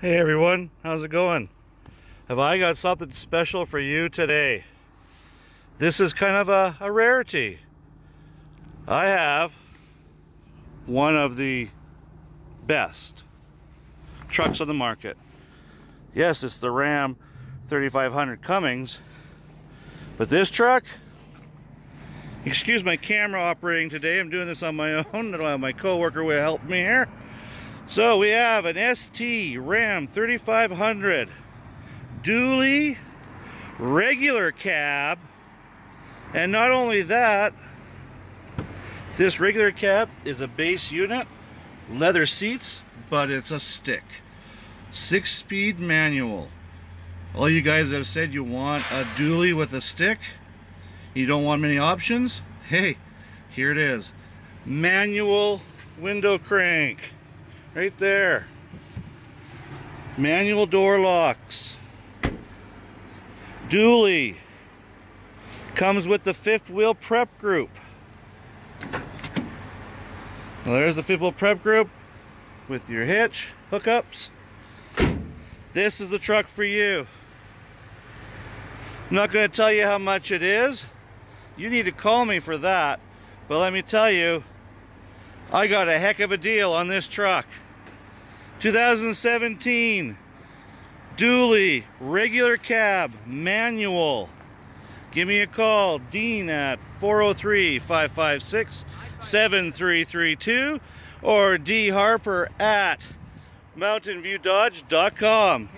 Hey everyone, how's it going? Have I got something special for you today? This is kind of a, a rarity. I have one of the best trucks on the market. Yes, it's the Ram 3500 Cummins, but this truck, excuse my camera operating today, I'm doing this on my own, I don't have my co-worker will help me here. So we have an ST Ram 3500 dually regular cab. And not only that this regular cab is a base unit leather seats but it's a stick. Six speed manual. All you guys have said you want a dually with a stick? You don't want many options? Hey here it is. Manual window crank right there. Manual door locks. Dually comes with the fifth wheel prep group. Well, there's the fifth wheel prep group with your hitch hookups. This is the truck for you. I'm not going to tell you how much it is. You need to call me for that but let me tell you I got a heck of a deal on this truck 2017 dually regular cab manual. Give me a call dean at 403-556-7332 or d harper at mountainviewdodge.com